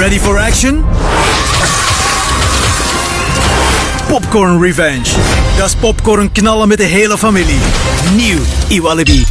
Ready for action? Popcorn Revenge. Dat is popcorn knallen met de hele familie. Nieuw Iwalibi.